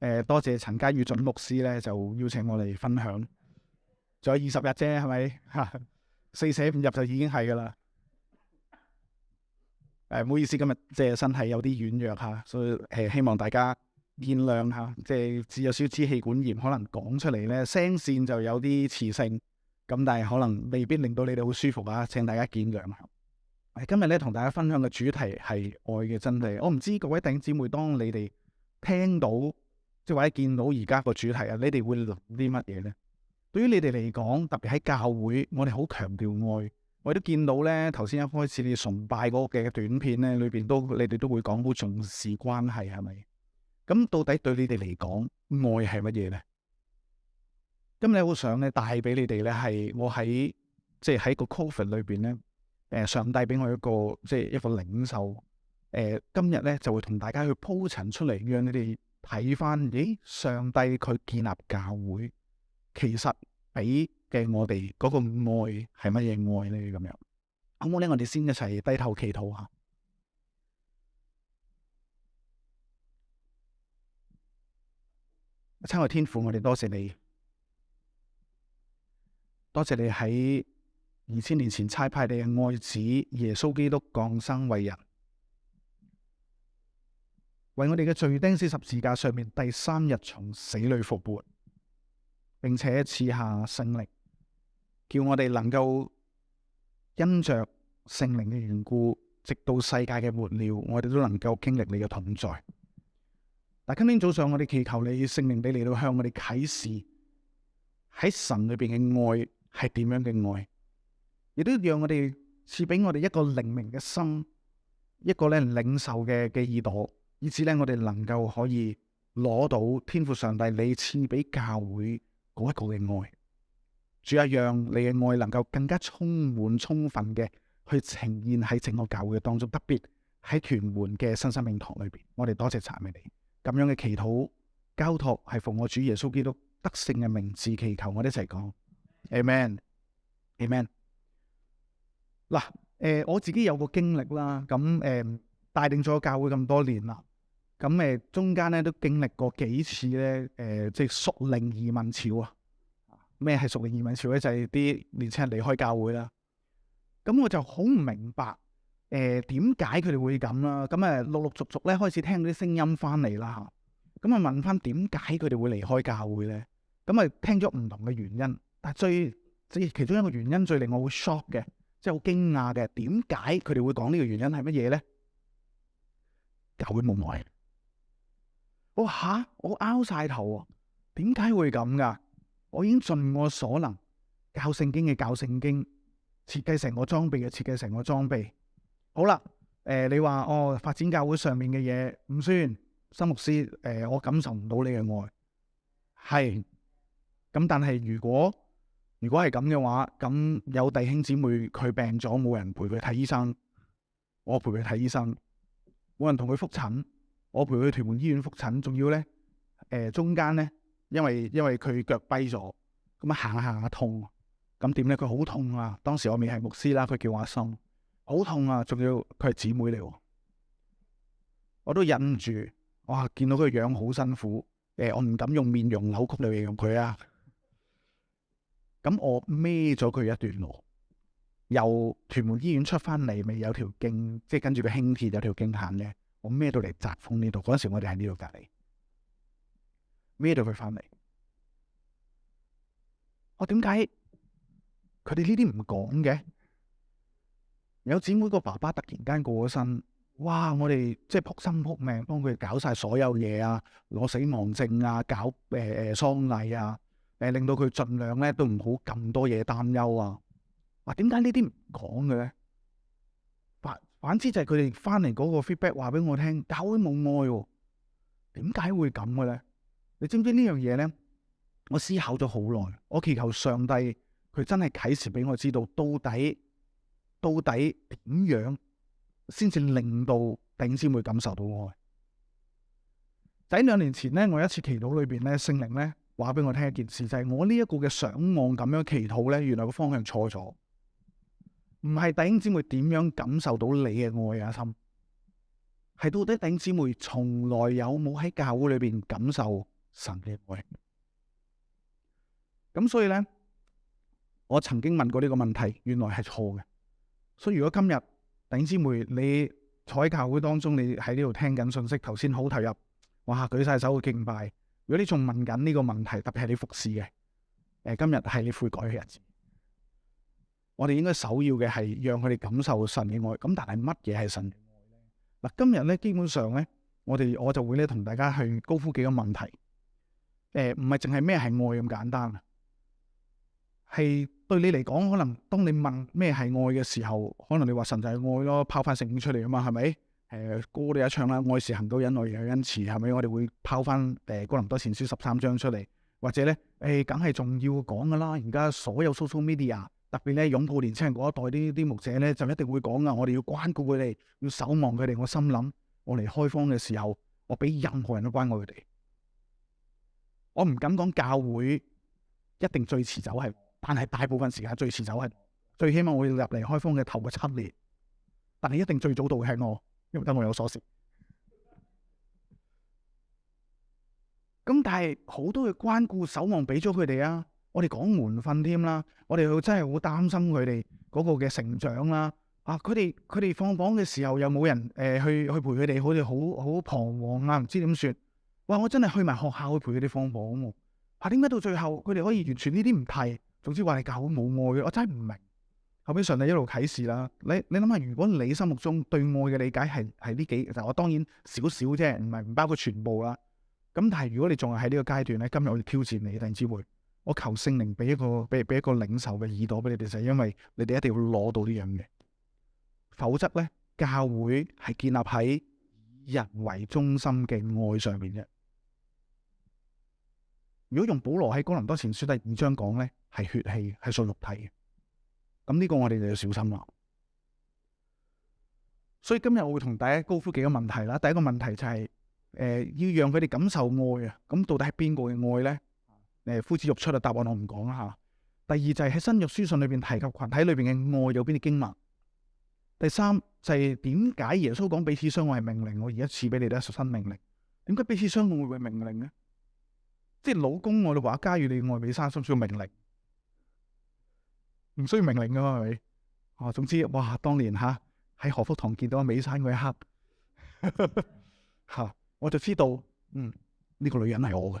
诶，多谢陈家宇准牧师咧，就邀请我嚟分享。仲有二十日啫，系咪？吓四舍五入就已经系噶啦。诶，唔好意思，今日即系身体有啲软弱吓，所以诶希望大家见谅吓。即系有少少支气管炎，可能讲出嚟咧声线就有啲磁性，咁但系可能未必令到你哋好舒服啊。请大家见谅。我今日咧同大家分享嘅主题系爱嘅真谛。我唔知各位弟兄姊妹，当你哋听到。即系或者見到而家個主題啊，你哋會諗啲乜嘢咧？對於你哋嚟講，特別喺教會，我哋好強調愛。我哋都見到咧，頭先一開始你崇拜嗰個嘅短片咧，裏边都你哋都會講好重視關係，係咪？咁到底對你哋嚟講，愛係乜嘢咧？今日好想咧帶俾你哋咧，係我喺即係喺個 c o v e e 里裏邊咧，誒上帝俾我一個即係一個領袖。誒今日咧就會同大家去鋪陳出嚟，讓你哋。睇翻，咦？上帝佢建立教会，其实俾嘅我哋嗰个爱系乜嘢爱呢？咁样，好唔好咧？我哋先一齐低头祈祷下。亲爱天父，我哋多谢你，多谢你喺二千年前差派你嘅爱子耶稣基督降生为人。为我哋嘅罪钉死十字架上面第三日从死里复活，并且赐下圣灵，叫我哋能够因着圣灵嘅缘故，直到世界嘅末了，我哋都能够经历你嘅同在。但今天早上我哋祈求你圣灵，你嚟到向我哋启示喺神里边嘅爱系点样嘅爱，亦都让我哋赐俾我哋一个灵明嘅心，一个咧领受嘅嘅耳朵。以此咧，我哋能够可以攞到天父上帝你赐俾教会嗰一个嘅爱，主啊，让你嘅爱能够更加充满充分嘅去呈现喺整个教会嘅当中，特别喺全门嘅新生命堂里边。我哋多谢赞美你，咁样嘅祈祷交托系奉我主耶稣基督得胜嘅名字祈求，我哋一齐讲，Amen，Amen。嗱，诶，我自己有个经历啦，咁诶，带领咗教会咁多年啦。咁誒中間咧都經歷過幾次咧誒，即係縮令移民潮啊！咩係縮令移民潮咧？就係啲年輕人離開教會啦。咁我就好唔明白誒點解佢哋會咁啦。咁誒陸陸續續咧開始聽啲聲音翻嚟啦嚇。咁啊問翻點解佢哋會離開教會咧？咁啊聽咗唔同嘅原因，但最即係其中一個原因最令我會 shock 嘅，即係好驚訝嘅。點解佢哋會講呢個原因係乜嘢咧？教會冇耐。我吓，我拗晒頭啊！點解會咁噶？我已經盡我所能教聖經嘅教聖經，設計成個裝備嘅設計成個裝備。好啦，誒你話哦，發展教會上面嘅嘢唔算，新牧師誒我感受唔到你嘅愛。係，咁但係如果如果係咁嘅話，咁有弟兄姊妹佢病咗冇人陪佢睇醫生，我陪佢睇醫生，冇人同佢复診。我陪佢去屯门医院复诊，仲要咧，诶中间咧，因为因为佢脚跛咗，咁啊行下行下痛，咁点咧？佢好痛啊！当时我未系牧师啦，佢叫我心，好痛啊！仲要佢系姊妹嚟，我都忍唔住，哇！见到佢样好辛苦，诶，我唔敢用面容扭曲嚟形容佢啊！咁我孭咗佢一段路，由屯门医院出翻嚟咪有条径，即系跟住个轻铁有条径行嘅。我孭到嚟疾风呢度，嗰阵时我哋喺呢度隔离，孭到佢翻嚟。我点解佢哋呢啲唔讲嘅？有姊妹个爸爸突然间过咗身，哇！我哋即系扑心扑命帮佢搞晒所有嘢啊，攞死亡证啊，搞诶诶丧礼啊，诶令到佢尽量咧都唔好咁多嘢担忧啊。哇！点解呢啲唔讲嘅咧？反之就系佢哋翻嚟嗰个 feedback 话俾我听，教会冇爱，点解会咁嘅咧？你知唔知呢样嘢咧？我思考咗好耐，我祈求上帝佢真系启示俾我知道，到底到底点样先至令到顶先会感受到爱？喺两年前咧，我一次祈祷里边咧，圣灵咧话俾我听一件事，就系我呢一个嘅上望咁样祈祷咧，原来个方向错咗。唔系弟兄姊妹点样感受到你嘅爱啊心，系到底弟兄姊妹从来有冇喺教会里边感受神嘅爱？咁所以咧，我曾经问过呢个问题，原来系错嘅。所以如果今日弟兄姊妹你坐喺教会当中，你喺呢度听紧信息，头先好投入，哇举晒手去敬拜。如果你仲问紧呢个问题，特别系你服侍嘅，诶今日系你悔改嘅日子。我哋應該首要嘅係讓佢哋感受神嘅愛。咁但係乜嘢係神嘅愛咧？嗱，今日咧基本上咧，我哋我就會咧同大家去高呼幾個問題。誒，唔係淨係咩係愛咁簡單啊？係對你嚟講，可能當你問咩係愛嘅時候，可能你話神就系愛咯，拋翻聖經出嚟啊嘛，係咪？誒，歌你一唱啦，愛是恒久忍耐又恩慈，係咪？我哋會拋翻诶哥林多前書十三章出嚟，或者咧誒，梗係仲要講噶啦。而家所有 social media。特別咧，拥抱年青人嗰一代啲啲牧者咧，就一定会讲啊，我哋要关顾佢哋，要守望佢哋。我心谂，我嚟开荒嘅时候，我俾任何人都关顾佢哋，我唔敢讲教会一定最迟走系，但系大部分时间最迟走系，最起码我要入嚟开荒嘅头嘅七年，但系一定最早到系我，因为得我有所事。咁但系好多嘅关顾守望俾咗佢哋啊。我哋讲门训添啦，我哋真系好担心佢哋嗰个嘅成长啦。啊，佢哋佢哋放榜嘅时候又冇人诶去去陪佢哋，好似好好彷徨啊，唔知点算。哇，我真系去埋学校去陪佢哋放榜啊。啊，点解到最后佢哋可以完全呢啲唔提？总之话你教好冇爱嘅，我真系唔明。后尾上帝一路启示啦。你你谂下，如果你心目中对爱嘅理解系系呢几，就我当然少少啫，唔系唔包括全部啦。咁但系如果你仲系喺呢个阶段咧，今日我哋挑战你，大智慧。我求圣灵俾一个俾俾一个领袖嘅耳朵俾你哋，就系因为你哋一定要攞到呢样嘅，否则咧教会系建立喺以人为中心嘅爱上面嘅。如果用保罗喺哥林多前书第五章讲咧，系血气，系属肉体嘅。咁呢个我哋就要小心啦。所以今日我会同大家高呼几个问题啦。第一个问题就系诶要让佢哋感受爱啊。咁到底系边个嘅爱咧？诶，夫子欲出嘅答案我唔讲啊吓。第二就系喺新約书信里边提及群体里边嘅爱有边啲经文。第三就系点解耶稣讲彼此相爱系命令？我而家赐俾你哋一新命令。点解彼此相爱会系命令咧？即系老公，我哋话家要你爱美山，需唔需要命令，唔需要命令噶嘛？系咪？哦，总之，哇！当年吓喺何福堂见到美山嗰一刻，吓 我就知道，嗯，呢个女人系我嘅。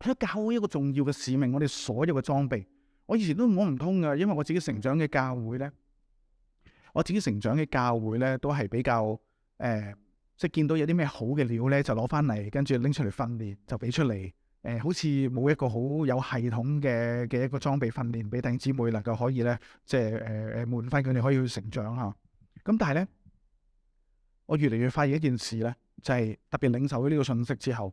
喺教会一个重要嘅使命，我哋所有嘅装备，我以前都摸唔通嘅，因为我自己成长嘅教会咧，我自己成长嘅教会咧，都系比较诶，即系见到有啲咩好嘅料咧，就攞翻嚟，跟住拎出嚟训练，就俾出嚟，诶，好似冇一个好有系统嘅嘅一个装备训练，俾弟兄姊妹能够可以咧，即系诶诶，满翻佢哋可以去成长吓。咁但系咧，我越嚟越发现一件事咧，就系特别领受咗呢个信息之后。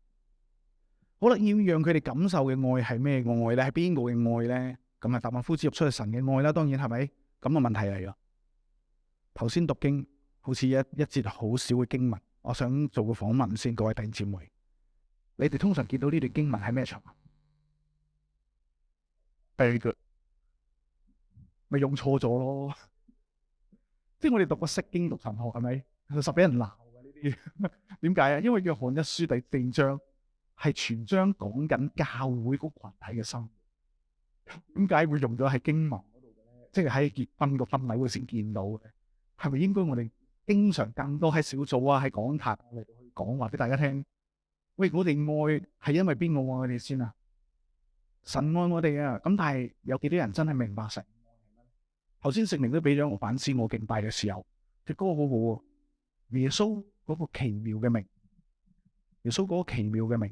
好啦，要让佢哋感受嘅爱系咩爱咧？系边个嘅爱咧？咁啊，答案呼之欲出，系神嘅爱啦。当然系咪？咁个问题嚟咯。头先读经好似一一节好少嘅经文，我想做个访问先。各位弟兄姊妹，你哋通常见到呢段经文系咩场合？第二个咪用错咗咯，即系我哋读个释经读神学系咪？十俾人闹嘅呢啲，点解啊？因为约翰一书第四章。系全章讲紧教会嗰群体嘅生活，点解会用咗喺经文嗰度嘅咧？即系喺结婚个婚礼会先见到嘅，系咪应该我哋经常更多喺小组啊，喺讲坛嚟去讲话俾大家听？喂，我哋爱系因为边个爱我哋先啊？神爱我哋啊，咁但系有几多人真系明白神？头先圣灵都俾咗我反思，我敬拜嘅时候，只歌好好喎，耶稣嗰个奇妙嘅名，耶稣嗰个奇妙嘅名。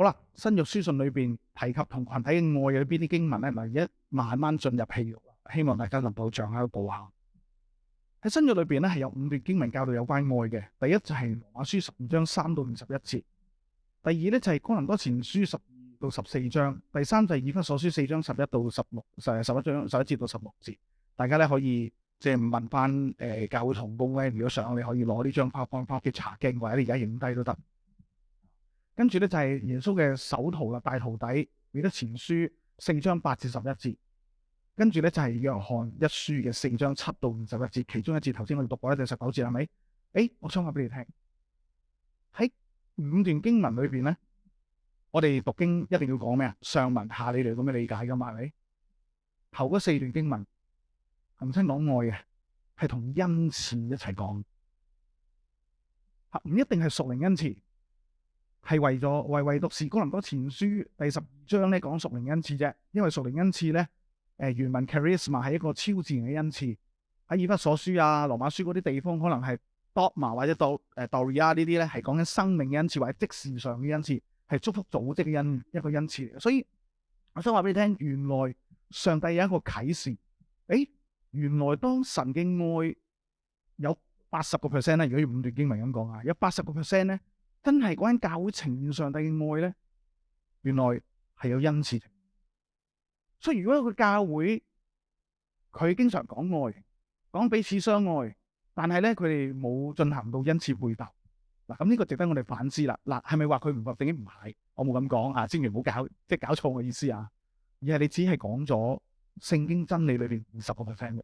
好啦，新约书信里边提及同群体嘅爱有边啲经文咧，咪一慢慢进入细肉希望大家能够掌喺个步下。喺新约里边咧，系有五段经文教导有关爱嘅。第一就系马书十五章三到五十一节。第二咧就系哥林多前书十二到十四章。第三就系以弗所书四章十一到十六，诶，十一章十一节到十六节。大家咧可以即系问翻诶教会同工咧，如果想，你可以攞呢张 PowerPoint 查经，或者你而家影低都得。跟住咧就系耶稣嘅首徒啦，大徒弟彼得前书四章八至十一节，跟住咧就系约翰一书嘅四章七到五十一节，其中一节头先我哋读过一节十九节系咪？诶，我想话俾你听，喺五段经文里边咧，我哋读经一定要讲咩啊？上文下理嚟咁嘅理解噶嘛系咪？头嗰四段经文，恒星讲爱嘅，系同恩赐一齐讲，吓唔一定系属灵恩赐。係為咗為為讀士高林多前書第十二章咧講屬靈恩賜啫，因為屬靈恩賜咧，誒原文 charisma 係一個超自然嘅恩賜，喺以弗所書啊、羅馬書嗰啲地方可能係 d o m a 或者到诶 doria 呢啲咧係講緊生命嘅恩賜或者即時上嘅恩賜，係祝福組織嘅恩一个恩賜。所以我想話俾你聽，原來上帝有一個啟示，诶原來當神經愛有八十个 percent 咧，如果用五段經文咁講啊，有八十个 percent 咧。真系讲教会呈现上帝嘅爱咧，原来系有恩赐。所以如果一个教会佢经常讲爱，讲彼此相爱，但系咧佢哋冇进行到恩赐回报，嗱咁呢个值得我哋反思啦。嗱系咪话佢唔读定？经唔系，我冇咁讲啊，千祈唔好搞，即系搞错我意思啊。而系你只系讲咗圣经真理里边五十个 percent 嘅，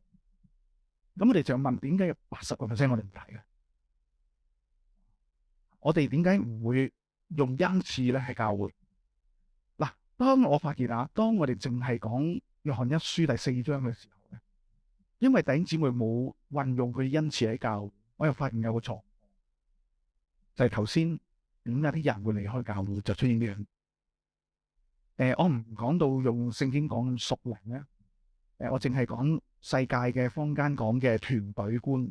咁我哋就问点解有八十个 percent 我哋唔睇嘅？我哋点解唔会用恩赐咧喺教会？嗱，当我发现啊，当我哋净系讲约翰一书第四章嘅时候咧，因为弟兄姊妹冇运用佢恩赐喺教，我又发现有个错，就系头先点解啲人会离开教会就出现呢样？诶，我唔讲到用圣经讲熟灵咧，诶，我净系讲世界嘅坊间讲嘅团队观。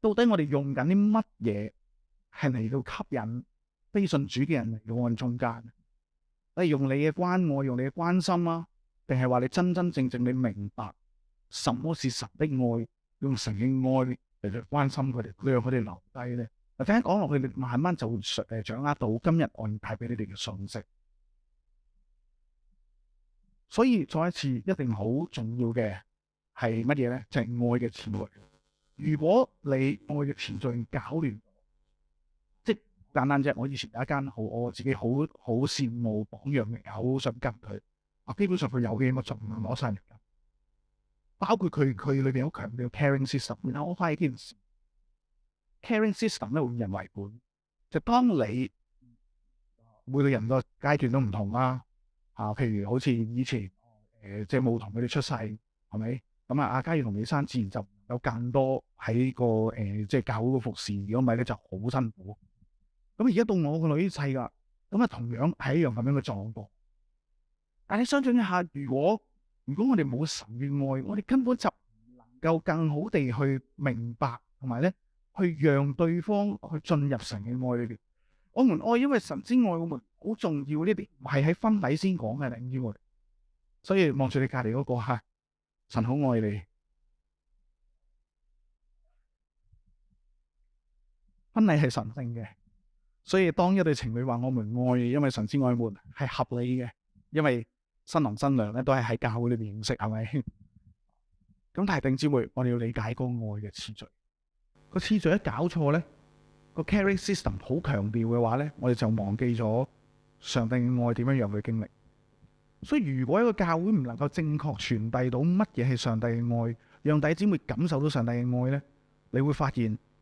到底我哋用紧啲乜嘢系嚟到吸引非信主嘅人嚟到我中间？系用你嘅关爱，用你嘅关心啊？定系话你真真正正你明白什么是神的爱，用神嘅爱嚟到关心佢哋，让佢哋留低咧？嗱，听讲落去，你慢慢就会诶掌握到今日我带俾你哋嘅信息。所以再一次，一定好重要嘅系乜嘢咧？就系爱嘅词汇。如果你我嘅前進搞亂，即简簡單啫。我以前有一間好，我自己好好羨慕榜样嘅好想跟佢。啊，基本上佢有嘅嘢我就唔攞晒嚟。包括佢佢裏边好強調 c a r i n g system，然后我發現件事 c a r i n g system 咧会人為本。就當你每個人个階段都唔同啦。啊，譬如好似以前即系冇同佢哋出世，係咪咁啊？阿嘉要同你生，自然就。有更多喺个诶，即系教会嘅服侍，如果唔系咧就好辛苦。咁而家到我个女婿噶，咁啊同样系一样咁样嘅状况。但系你想信一下，如果如果我哋冇神嘅爱，我哋根本就唔能够更好地去明白，同埋咧去让对方去进入神嘅爱里边。我们爱，因为神之爱我们，好重要呢啲，系喺婚礼先讲嘅领我哋。所以望住你隔篱嗰个吓，神好爱你。婚禮係神圣嘅，所以當一對情侶話我们愛，因為神之愛沒係合理嘅，因為新郎新娘咧都係喺教會裏面認識，係咪？咁但系定姊妹，我哋要理解個愛嘅次序，個次序一搞錯咧，個 carrying system 好強調嘅話咧，我哋就忘記咗上帝嘅愛點樣讓佢經歷。所以如果一個教會唔能夠正確傳遞到乜嘢係上帝嘅愛，讓弟姊妹感受到上帝嘅愛咧，你會發現。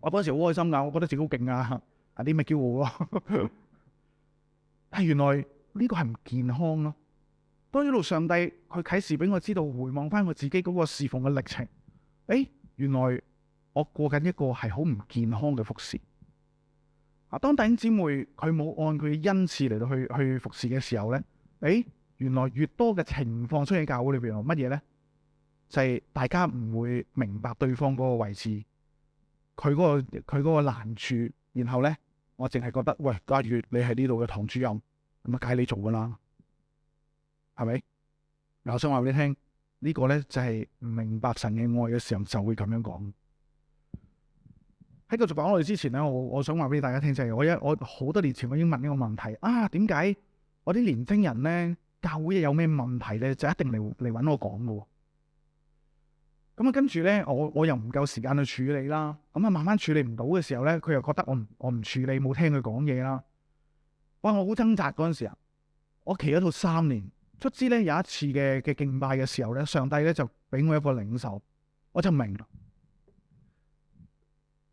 我嗰时時好開心㗎，我覺得自己好勁啊！阿啲咪叫傲咯。唉，原來呢個係唔健康咯。當一路上帝佢啟示俾我知道，回望翻我自己嗰個侍奉嘅歷程，诶，原來我過緊一個係好唔健康嘅服侍。啊，當弟兄姊妹佢冇按佢嘅恩賜嚟到去去服侍嘅時候咧，诶，原來越多嘅情況出现教會裏邊，乜嘢咧？就係大家唔會明白對方嗰個位置。佢嗰個佢嗰個難處，然后咧，我净系觉得，喂，家月你系呢度嘅堂主任，咁啊，梗係你做噶啦，系咪？嗱，我想话俾你听，呢个咧就系唔明白神嘅爱嘅时候就会咁样讲。喺繼续講落去之前咧，我我想话俾大家听就係，我一我好多年前我已经问呢个问题啊，点解我啲年青人咧教会有咩问题咧，就一定嚟嚟揾我讲嘅咁啊，跟住咧，我我又唔够时间去处理啦。咁啊，慢慢处理唔到嘅时候咧，佢又觉得我唔我唔处理，冇听佢讲嘢啦。哇！我好挣扎嗰阵时啊，我企咗到三年，卒之咧有一次嘅嘅敬拜嘅时候咧，上帝咧就俾我一个领袖，我就明。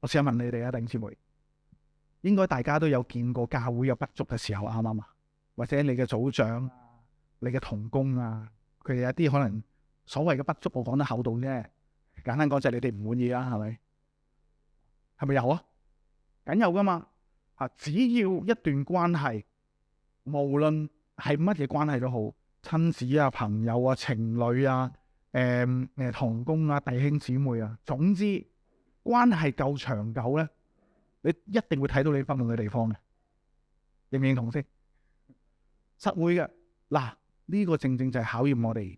我试下问你哋啊，頂姊妹，应该大家都有见过教会有不足嘅时候啱唔啱啊？或者你嘅组长你嘅同工啊，佢哋有啲可能所谓嘅不足，我讲得厚道啫。簡單講就係你哋唔滿意啦，係咪？係咪有啊？梗有噶嘛？吓，只要一段關係，無論係乜嘢關係都好，親子啊、朋友啊、情侶啊、誒诶、同工啊、弟兄姊妹啊，總之關係夠長久咧，你一定會睇到你分寸嘅地方嘅，認唔認同先？實會嘅嗱，呢個正正就係考驗我哋。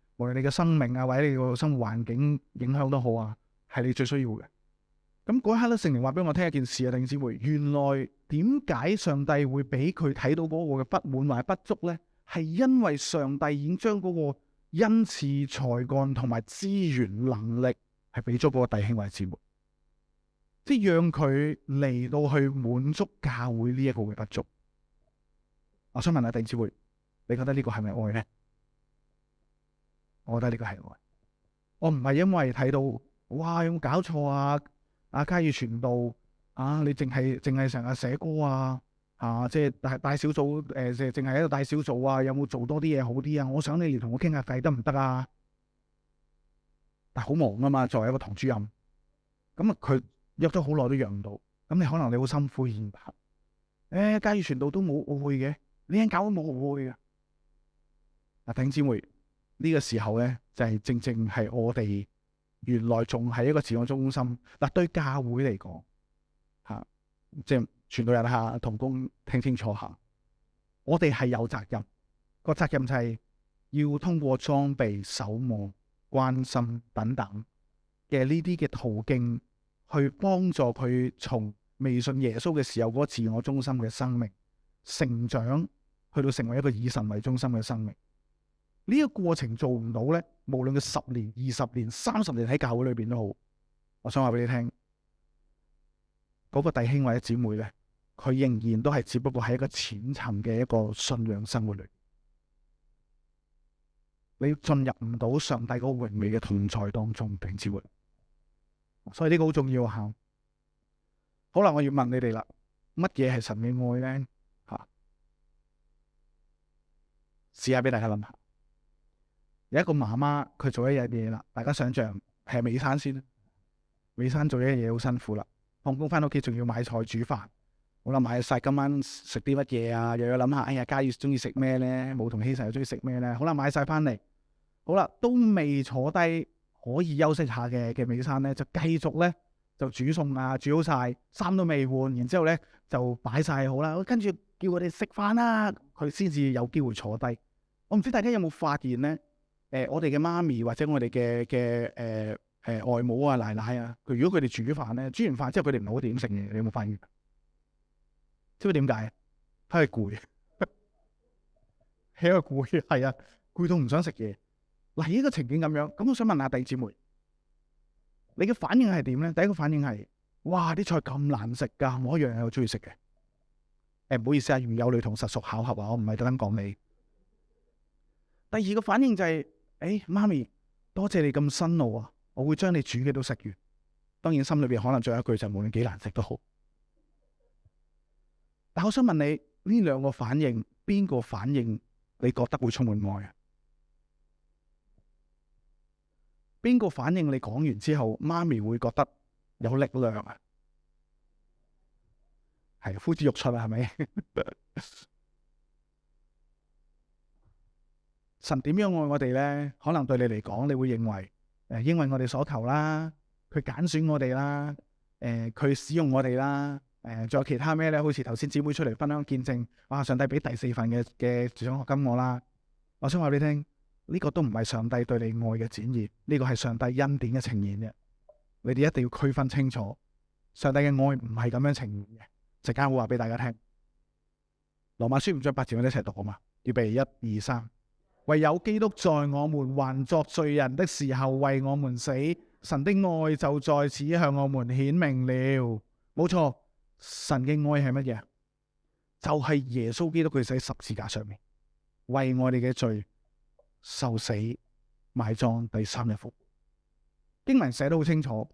无论你嘅生命啊，或者你个生活环境影响都好啊，系你最需要嘅。咁嗰一刻咧，圣灵话俾我听一件事啊，定子姊原来点解上帝会俾佢睇到嗰个嘅不满或者不足咧？系因为上帝已经将嗰个恩赐才干同埋资源能力系俾咗嗰个弟兄或者姊妹，即系让佢嚟到去满足教会呢一个嘅不足。我想问下弟兄姊妹，你觉得呢个系咪爱咧？我覺得呢個係我。我唔係因為睇到哇有冇搞錯啊？阿嘉義傳道啊，你淨係净系成日寫歌啊嚇，即係大大小組誒，淨係喺度大小组啊，有冇做多啲嘢好啲啊？我想你嚟同我傾下偈得唔得啊？但好忙啊嘛，作為一個堂主任，咁啊佢約咗好耐都約唔到，咁你可能你好辛苦而唔诶、誒，嘉義傳道都冇会嘅，你肯搞都冇会嘅。嗱，頂姊會。呢個時候咧，就係正正係我哋原來仲系一個自我中心。嗱，對教會嚟講，嚇，即係全體人下同工聽清楚嚇。我哋係有責任，個責任就係要通過裝備、守望、關心等等嘅呢啲嘅途徑，去幫助佢從未信耶穌嘅時候嗰個自我中心嘅生命成長，去到成為一個以神為中心嘅生命。呢个过程做唔到咧，无论佢十年、二十年、三十年喺教会里边都好，我想话俾你听，嗰个弟兄或者姊妹咧，佢仍然都系只不过喺一个浅层嘅一个信仰生活里，你进入唔到上帝嗰个荣美嘅同在当中，并至活，所以呢个好重要啊！好啦，我要问你哋啦，乜嘢系神嘅爱咧？啊，下俾大家下。有一个妈妈，佢做一日嘢啦。大家想象系美餐先，美餐做一日嘢好辛苦啦。放工翻屋企仲要买菜煮饭，好啦，买晒今晚食啲乜嘢啊？又要谂下，哎呀，嘉悦中意食咩咧？冇同希慎又中意食咩咧？好啦，买晒翻嚟，好啦，都未坐低可以休息下嘅嘅美餐咧，就继续咧就煮餸啊，煮好晒，衫都未换，然之后咧就摆晒好啦，跟住叫佢哋食饭啦，佢先至有机会坐低。我唔知大家有冇发现咧？誒，我哋嘅媽咪或者我哋嘅嘅诶诶外母啊、奶奶啊，佢如果佢哋煮飯咧，煮完飯之後佢哋唔好點食嘢，你有冇發現？知唔知點解？佢係攰，係 啊攰，係啊攰到唔想食嘢。嗱，呢個情景咁樣，咁我想問下弟姐妹，你嘅反應係點咧？第一個反應係：哇，啲菜咁難食㗎，我一樣好中意食嘅。誒，唔好意思啊，如有雷同，實屬巧合啊，我唔係特登講你。第二個反應就係。诶，妈咪，多谢你咁辛劳啊！我会将你煮嘅都食完。当然心里边可能仲有一句就无论几难食都好。但我想问你，呢两个反应边个反应你觉得会充满爱啊？边个反应你讲完之后，妈咪会觉得有力量啊？系呼之欲出啊，系咪？神点样爱我哋咧？可能对你嚟讲，你会认为诶，因为我哋所求啦，佢拣选我哋啦，诶，佢使用我哋啦，诶，仲有其他咩咧？好似头先姊妹出嚟分享见证，哇！上帝俾第四份嘅嘅奖学金我啦，我想话你听，呢个都唔系上帝对你爱嘅展现，呢个系上帝恩典嘅呈现嘅。你哋一定要区分清楚，上帝嘅爱唔系咁样呈现嘅。阵间会话俾大家听，《罗马书》唔章八字，我哋一齐读啊嘛，预备一二三。唯有基督在我们还作罪人的时候为我们死，神的爱就在此向我们显明了。冇错，神嘅爱系乜嘢？就系耶稣基督佢死十字架上面为我哋嘅罪受死埋葬，第三日复经文写得好清楚，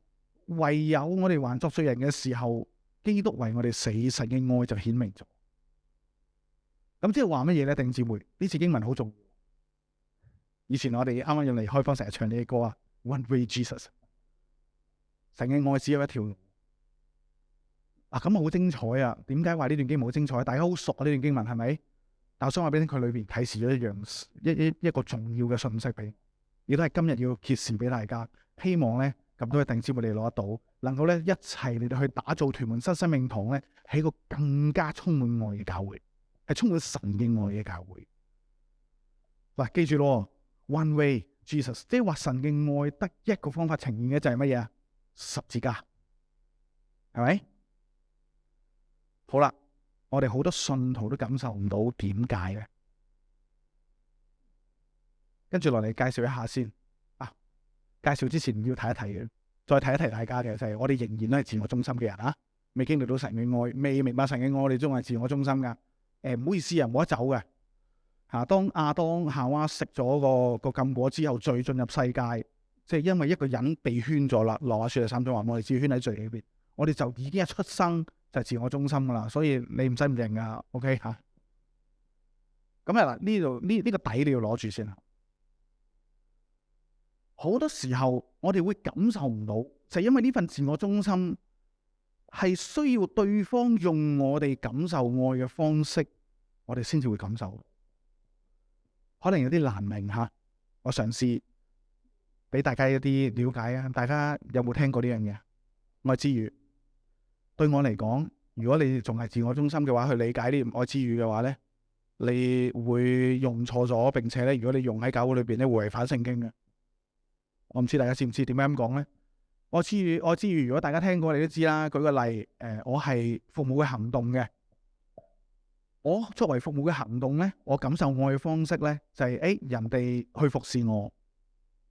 唯有我哋还作罪人嘅时候，基督为我哋死，神嘅爱就显明咗。咁即系话乜嘢咧？弟兄姊妹，呢次经文好重要。以前我哋啱啱入嚟開方成日唱呢啲歌啊，One Way Jesus，成嘅爱只有一条。啊，咁好精彩啊！点解话呢段经文好精彩？大家好熟啊，呢段经文系咪？但我想话俾你听，佢里边启示咗一样一一一个重要嘅信息俾，亦都系今日要揭示俾大家。希望咧咁多嘅弟兄姊妹嚟攞得到，能够咧一齐嚟到去打造屯门新生命堂咧，一个更加充满爱嘅教会，系充满神嘅爱嘅教会。喂，记住咯～One way Jesus，即系话神嘅爱得一个方法呈现嘅就系乜嘢啊？十字架，系咪？好啦，我哋好多信徒都感受唔到点解咧？跟住落嚟介绍一下先。啊，介绍之前要睇一睇嘅，再睇一睇大家嘅就系我哋仍然都系自我中心嘅人啊！未经历到神嘅爱，未明白神嘅爱，我哋仲系自我中心噶。诶，唔好意思啊，冇得走嘅。吓，当亚当夏娃食咗个个禁果之后，再进入世界，即系因为一个人被圈咗啦。《罗马书》第三章话：，我哋自圈喺罪里边，我哋就已经系出生就自我中心噶啦。所以你唔使唔认噶，OK 吓。咁啊，嗱，呢度呢呢个底你要攞住先啊。好多时候我哋会感受唔到，就系因为呢份自我中心系需要对方用我哋感受爱嘅方式，我哋先至会感受。可能有啲难明吓，我尝试俾大家一啲了解啊！大家有冇听过呢样嘢？爱之语，对我嚟讲，如果你仲系自我中心嘅话，去理解呢啲爱之语嘅话咧，你会用错咗，并且咧，如果你用喺教会里边，会违反圣经嘅。我唔知大家知唔知点解咁讲咧？爱之语，爱之语，如果大家听过，你都知啦。举个例，诶，我系父母嘅行动嘅。我作為服務嘅行動咧，我感受愛嘅方式咧，就係誒人哋去服侍我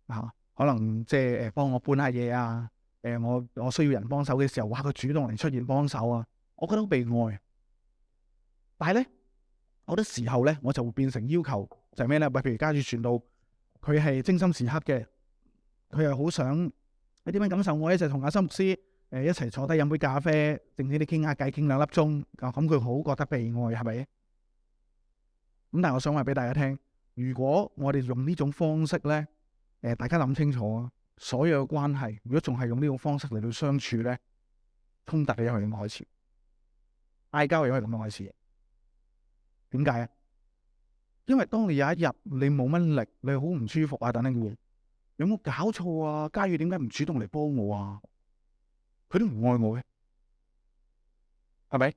啊，可能即係诶幫我搬下嘢啊，誒我我需要人幫手嘅時候，哇佢主動嚟出現幫手啊，我覺得好被爱。但係咧，好多時候咧，我就會變成要求就係咩咧？喂，譬如家住传到佢係精心時刻嘅，佢又好想你点样感受我咧，就同阿心牧師。一齊坐低飲杯咖啡，靜啲啲傾下偈，傾兩粒鐘。咁佢好覺得被爱，係咪？咁但系我想話俾大家聽，如果我哋用呢種方式咧，誒大家諗清楚啊，所有嘅關係，如果仲係用呢種方式嚟到相處咧，通突你因為咁开始，嗌交又因咁樣开始。點解啊？因為當你有一日你冇乜力，你好唔舒服啊，等等嘅有冇搞錯啊？嘉宇點解唔主動嚟幫我啊？佢都唔爱我嘅，系咪？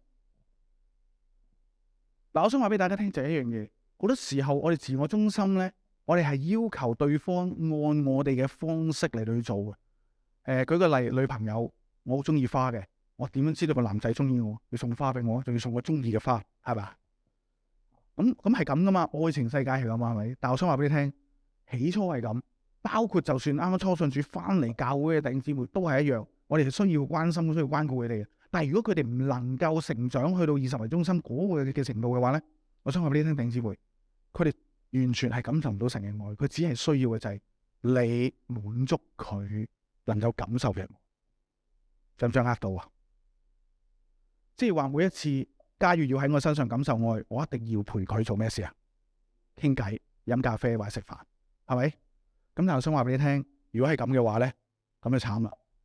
嗱，我想话俾大家听就一样嘢，好多时候我哋自我中心咧，我哋系要求对方按我哋嘅方式嚟去做嘅。诶，举个例，女朋友我好中意花嘅，我点样知道个男仔中意我？要送花俾我，仲要送我中意嘅花，系咪咁咁系咁噶嘛，爱情世界系咁啊，系咪？但我想话俾你听，起初系咁，包括就算啱啱初信主翻嚟教会嘅弟兄姊妹都系一样。我哋需要关心，需要关顾佢哋。但系如果佢哋唔能够成长，去到二十为中心嗰个嘅程度嘅话咧，我想话俾你听，定子会佢哋完全系感受唔到神嘅爱，佢只系需要嘅就系你满足佢能够感受嘅爱，唔想呃到啊？即系话每一次，假如要喺我身上感受爱，我一定要陪佢做咩事啊？倾偈、饮咖啡或者食饭，系咪？咁但系我想话俾你听，如果系咁嘅话咧，咁就惨啦。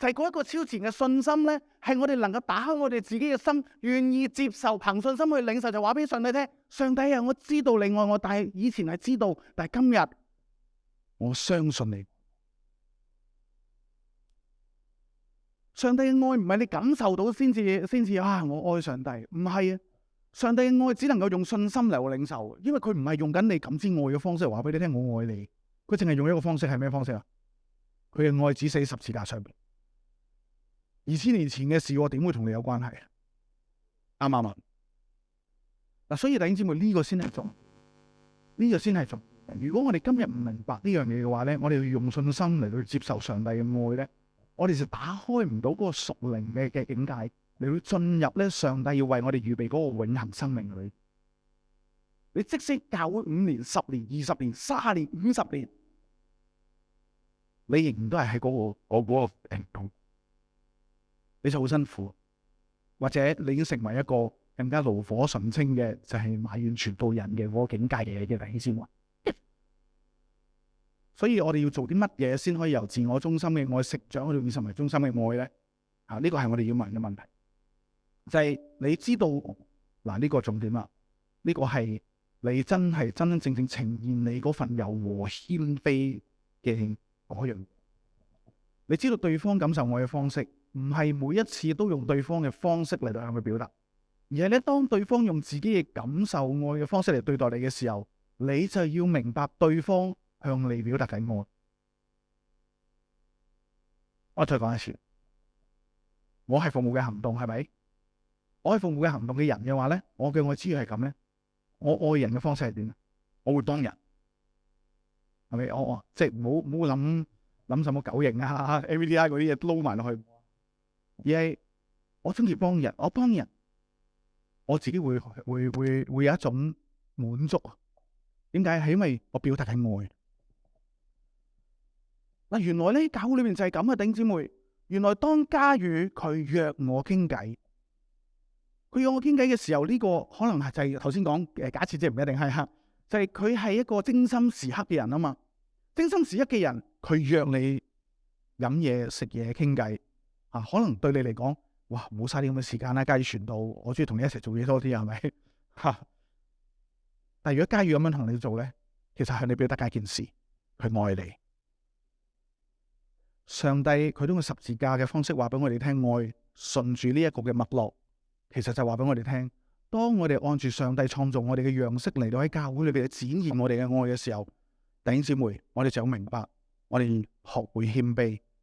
就系嗰一个超前嘅信心咧，系我哋能够打开我哋自己嘅心，愿意接受凭信心去领受，就话俾上帝听。上帝啊，我知道你爱我，但系以前系知道，但系今日我相信你。上帝嘅爱唔系你感受到先至，先至啊！我爱上帝唔系啊。上帝嘅爱只能够用信心嚟去领受，因为佢唔系用紧你感知爱嘅方式话俾你听我爱你。佢净系用一个方式系咩方式啊？佢嘅爱只死十次架上面。二千年前嘅事，我點會同你有關係啊？啱唔啱啊？嗱，所以弟兄姊妹，呢個先係重，呢個先係重。如果我哋今日唔明白呢樣嘢嘅話咧，我哋要用信心嚟到接受上帝嘅愛咧，我哋就打開唔到嗰個屬靈嘅嘅境界嚟去進入咧上帝要為我哋預備嗰個永恆生命里。你即使教会五年、十年、二十年、三年、五十年，你仍然都係喺嗰個嗰你就好辛苦，或者你已经成为一个更加炉火纯青嘅，就系埋怨全部人嘅嗰个境界嘅嘅弟兄姊所以我哋要做啲乜嘢先可以由自我中心嘅爱食长，到以成为中心嘅爱咧？啊，呢个系我哋要问嘅问题，就系你知道嗱呢个重点啦，呢个系你真系真真正正呈现你嗰份柔和谦卑嘅嗰样，你知道对方感受爱嘅方式。唔系每一次都用對方嘅方式嚟到向佢表達，而系咧當對方用自己嘅感受愛嘅方式嚟對待你嘅時候，你就要明白對方向你表達紧愛。我再講一次，我係服務嘅行動，係咪？我係服務嘅行動嘅人嘅話咧，我嘅愛之要係咁咧。我愛人嘅方式係點？我會當人係咪？我即係唔好唔好諗諗什么狗型啊、A v d i 嗰啲嘢撈埋落去。而系我中意帮人，我帮人，我自己会会会会有一种满足啊？点解？系因为我表达系爱。嗱，原来咧教会里面就系咁啊，顶姊妹。原来当嘉宇佢约我倾偈，佢约我倾偈嘅时候，呢个可能系就系头先讲诶，假设即系唔一定系黑，就系佢系一个精心时刻嘅人啊嘛。精心时刻嘅人，佢约你饮嘢食嘢倾偈。啊，可能对你嚟讲，哇，冇晒啲咁嘅时间啦，假如传道，我中意同你一齐做嘢多啲，系咪？吓，但系如果假如咁样同你做咧，其实向你表达一件事，佢爱你。上帝佢通过十字架嘅方式话俾我哋听，爱顺住呢一个嘅脉络，其实就话俾我哋听，当我哋按住上帝创造我哋嘅样式嚟到喺教会里边展现我哋嘅爱嘅时候，弟兄姊妹，我哋就明白，我哋学会谦卑。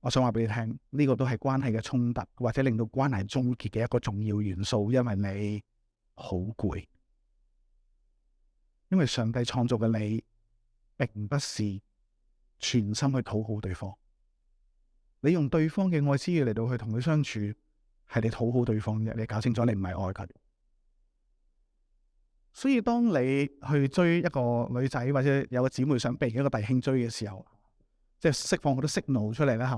我想话俾你听，呢个都系关系嘅冲突，或者令到关系终结嘅一个重要元素，因为你好攰，因为上帝创造嘅你，并不是全心去讨好对方。你用对方嘅爱思意嚟到去同佢相处，系你讨好对方嘅。你搞清楚，你唔系爱佢。所以当你去追一个女仔，或者有个姊妹想被一个弟兄追嘅时候。即系释放好多息怒出嚟啦，吓。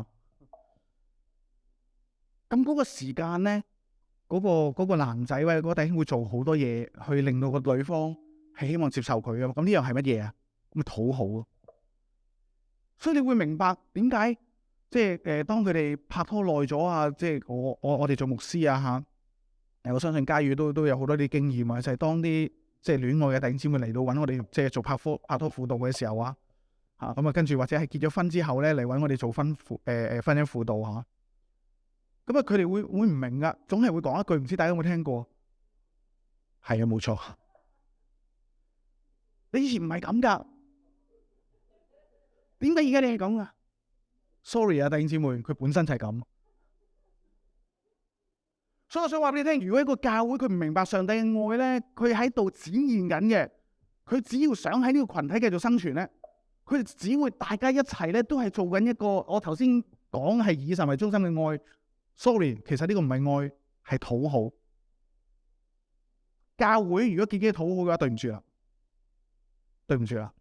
咁嗰个时间咧，嗰个嗰个男仔喂嗰弟兄会做好多嘢，去令到个女方系希望接受佢嘅。咁呢样系乜嘢啊？咁咪讨好。咯。所以你会明白点解，即系诶，当佢哋拍拖耐咗啊，即系我我我哋做牧师啊吓。诶，我相信佳宇都都有好多啲经验啊，就系当啲即系恋爱嘅弟兄姊妹嚟到搵我哋，即系做拍拖拍拖辅导嘅时候啊。吓，咁啊，跟住或者系結咗婚之後咧，嚟揾我哋做婚輔，诶婚姻輔導吓，咁啊，佢哋會会唔明噶，總係會講一句，唔知大家有冇聽過？係啊，冇錯。你以前唔係咁噶，點解而家你係咁噶？Sorry 啊，弟兄姊妹，佢本身就係咁。所以我想話俾你聽，如果一個教會佢唔明白上帝嘅愛咧，佢喺度展現緊嘅，佢只要想喺呢個群體繼續生存咧。佢哋只會大家一齊咧，都係做緊一個我頭先講係以神为中心嘅愛。Sorry，其實呢個唔係愛，係討好。教會如果自己討好嘅話，對唔住啦，對唔住啦。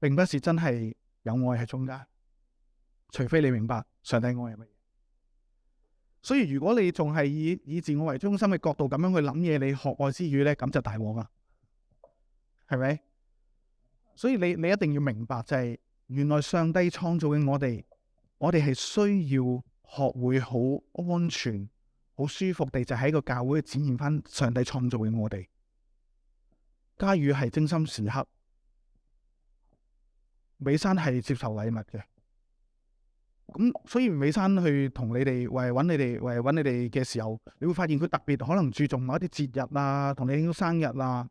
並不是真係有愛喺中間，除非你明白上帝愛係乜嘢。所以如果你仲係以以自我為中心嘅角度咁樣去諗嘢，你學愛之餘咧，咁就大镬啦，係咪？所以你你一定要明白，就係原來上帝創造嘅我哋，我哋係需要學會好安全、好舒服地，就喺個教會展現翻上帝創造嘅我哋。嘉宇係精心時刻，美山係接受禮物嘅。咁所以美山去同你哋為揾你哋為揾你哋嘅時候，你會發現佢特別可能注重某一啲節日啊，同你庆祝生日啊。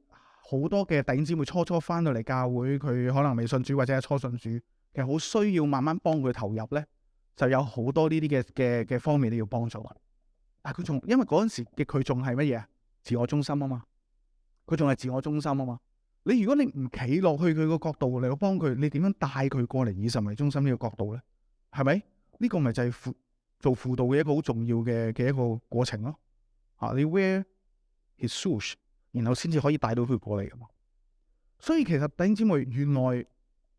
好多嘅弟兄姊妹初初翻到嚟教会，佢可能未信主或者系初信主，其实好需要慢慢帮佢投入咧，就有好多呢啲嘅嘅嘅方面都要帮助。但佢仲因为嗰阵时嘅佢仲系乜嘢？自我中心啊嘛，佢仲系自我中心啊嘛。你如果你唔企落去佢个角度嚟到帮佢，你点样带佢过嚟以神为中心呢个角度咧？系咪？呢个咪就系辅做辅导嘅一个好重要嘅嘅一个过程咯。啊，你 wear his shoes。然后先至可以带到佢过嚟噶嘛，所以其实弟兄姊妹，原来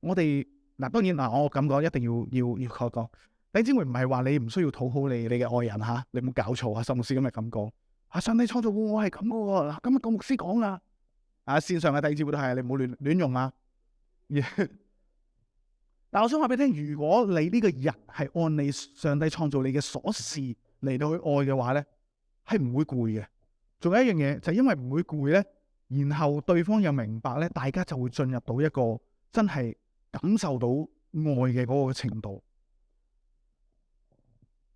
我哋嗱当然嗱我咁讲，一定要要要确讲。弟兄姊妹唔系话你唔需要讨好你你嘅爱人吓，你冇搞错啊！神牧师今日咁讲，啊上帝创造我系咁噶喎，嗱今日个牧师讲啊，啊线上嘅弟兄姊妹都系，你唔好乱乱用啊。但我想话俾你听，如果你呢个人系按你上帝创造你嘅所事嚟到去爱嘅话咧，系唔会攰嘅。仲有一样嘢，就因为唔会攰咧，然后对方又明白咧，大家就会进入到一个真系感受到爱嘅嗰个程度。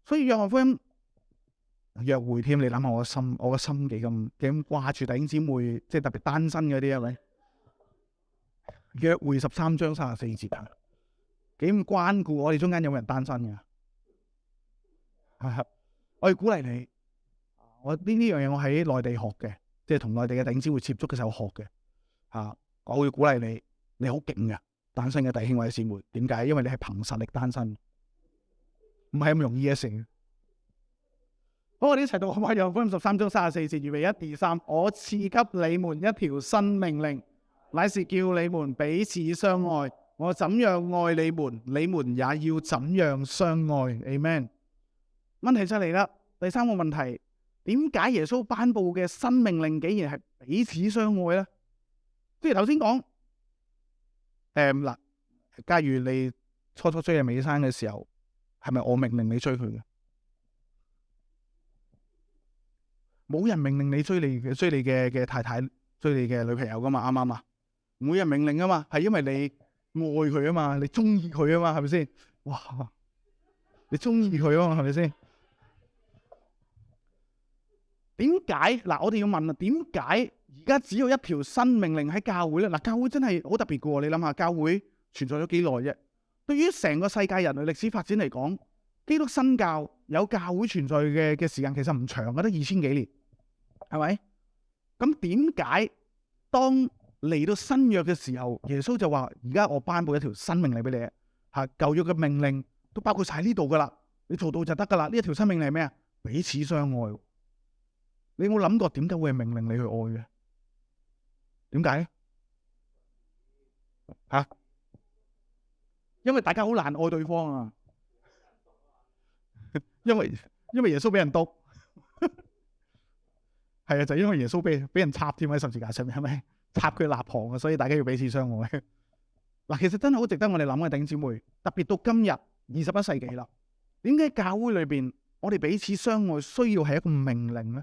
所以约翰福音约会添，你谂下我嘅心，我嘅心几咁几咁挂住弟兄姊妹，即系特别单身嗰啲啊！咪约会十三章三十四节啊，几咁关顾我哋中间有冇人单身嘅？系 我哋鼓励你。我呢呢样嘢我喺内地学嘅，即系同内地嘅顶尖会接触嘅时候学嘅，吓，我会鼓励你，你好劲嘅，单身嘅弟兄或者姊妹，点解？因为你系凭实力单身，唔系咁容易嘅事。好，我哋一齐读《马约福音》十三章三十四节，预备一、二、三。我赐给你们一条新命令，乃是叫你们彼此相爱。我怎样爱你们，你们也要怎样相爱。Amen。问题出嚟啦，第三个问题。点解耶稣颁布嘅新命令竟然系彼此相爱咧？即系头先讲，诶嗱，假如你初初追人美生嘅时候，系咪我命令你追佢嘅？冇人命令你追你追你嘅嘅太太，追你嘅女朋友噶嘛？啱啱啊？冇人命令啊嘛，系因为你爱佢啊嘛，你中意佢啊嘛，系咪先？哇，你中意佢啊嘛，系咪先？点解嗱？我哋要问啊，点解而家只有一条新命令喺教会咧？嗱，教会真系好特别噶。你谂下，教会存在咗几耐啫？对于成个世界人类历史发展嚟讲，基督新教有教会存在嘅嘅时间其实唔长嘅，得二千几年系咪？咁点解当嚟到新约嘅时候，耶稣就话：而家我颁布一条新命令俾你吓，旧约嘅命令都包括晒喺呢度噶啦，你做到就得噶啦。呢一条新命令系咩啊？彼此相爱。你冇谂过点解会命令你去爱嘅？点解咧吓？因为大家好难爱对方啊，因为因为耶稣俾人督系 啊，就因为耶稣俾俾人插添喺十字架上面，系咪 插佢立旁啊？所以大家要彼此相爱嗱。其实真系好值得我哋谂嘅，顶姊妹特别到今日二十一世纪啦。点解教会里边我哋彼此相爱需要系一个命令咧？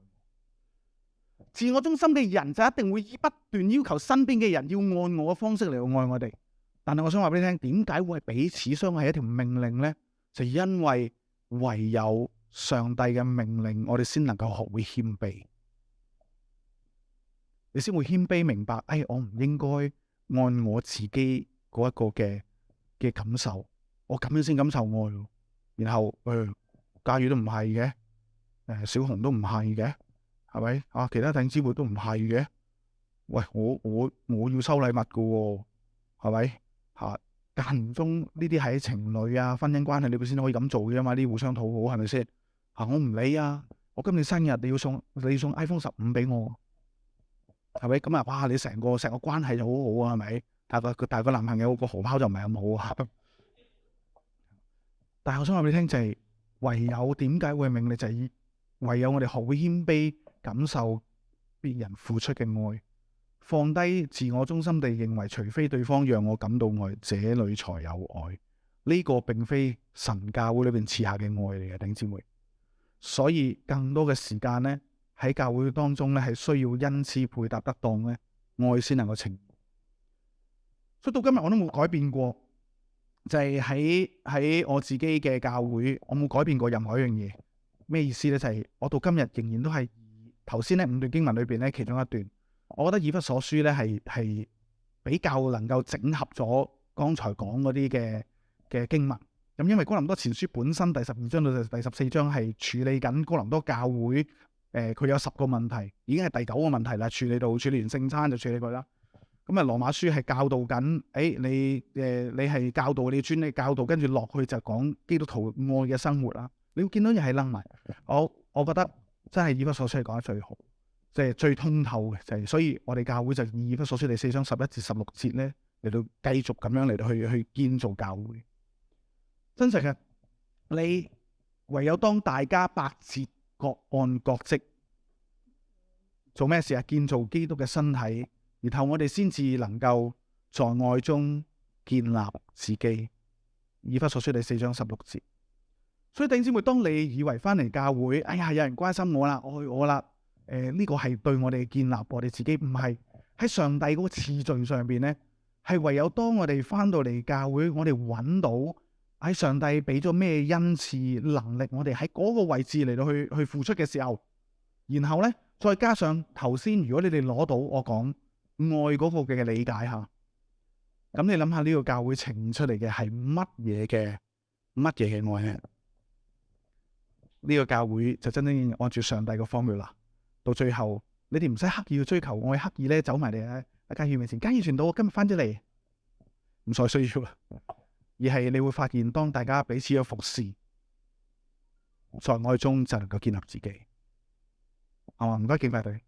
自我中心嘅人就一定会以不断要求身边嘅人要按我嘅方式嚟到爱我哋。但系我想话俾你听，点解会系彼此相爱一条命令咧？就因为唯有上帝嘅命令，我哋先能够学会谦卑，你先会谦卑明白。哎，我唔应该按我自己嗰一个嘅嘅感受，我咁样先感受爱然后，诶，假如都唔系嘅，诶，小红都唔系嘅。系咪啊？其他等三者都唔系嘅。喂，我我我要收礼物噶、喎，系咪吓？间中呢啲喺情侣啊、婚姻关系里边先可以咁做嘅嘛？啲互相讨好系咪先吓？我唔理啊！我今年生日你要送你要送 iPhone 十五俾我，系咪咁啊？哇！你成个成个关系就好好啊，系咪？但个但个男朋友个荷包就唔系咁好啊。但系我想话你听就系，唯有点解会明？就系唯有我哋好谦卑。感受別人付出嘅愛，放低自我中心地認為，除非對方讓我感到愛，這裡才有愛。呢個並非神教會裏边赐下嘅愛嚟嘅，顶姊妹。所以更多嘅時間呢，喺教會當中呢，係需要恩此配搭得當呢，愛先能夠稱。所以到今日我都冇改變過，就係喺喺我自己嘅教會，我冇改變過任何一樣嘢。咩意思呢？就係我到今日仍然都係。頭先咧五段經文裏边咧，其中一段，我覺得《以弗所書》咧係系比較能夠整合咗剛才講嗰啲嘅嘅經文。咁因為《哥林多前書》本身第十二章到第十四章係處理緊《哥林多教會》，誒佢有十個問題，已經係第九個問題啦，處理到處理完聖餐就處理佢啦。咁啊，《羅馬書》係教導緊，誒你誒你係教導你專啲教導，跟住落去就講基督徒愛嘅生活啦。你會見到又係楞埋，我我覺得。真係以弗所嚟講得最好，即係最通透嘅，就係所以我哋教會就以弗所書第四章十一至十六節咧，嚟到繼續咁樣嚟到去去建造教會。真實嘅，你唯有當大家百折各按各職，做咩事啊？建造基督嘅身體，然後我哋先至能夠在愛中建立自己。以弗所書第四章十六節。所以弟兄姊妹，當你以為翻嚟教會，哎呀，有人關心我啦，爱我啦，誒呢個係對我哋建立我哋自己唔係喺上帝嗰個次序上边呢，係唯有當我哋翻到嚟教會，我哋揾到喺上帝俾咗咩恩賜能力，我哋喺嗰個位置嚟到去去付出嘅時候，然後呢，再加上頭先，如果你哋攞到我講愛嗰個嘅理解吓，咁你諗下呢個教會呈出嚟嘅係乜嘢嘅乜嘢嘅愛呢個教會就真正按住上帝嘅方略啦。到最後，你哋唔使刻意去追求，我哋刻意咧走埋嚟喺一家義面前，家義傳到我今日翻咗嚟，唔再需要啦。而係你會發現，當大家彼此嘅服侍，在愛中，就能夠建立自己。好唔該，敬拜队。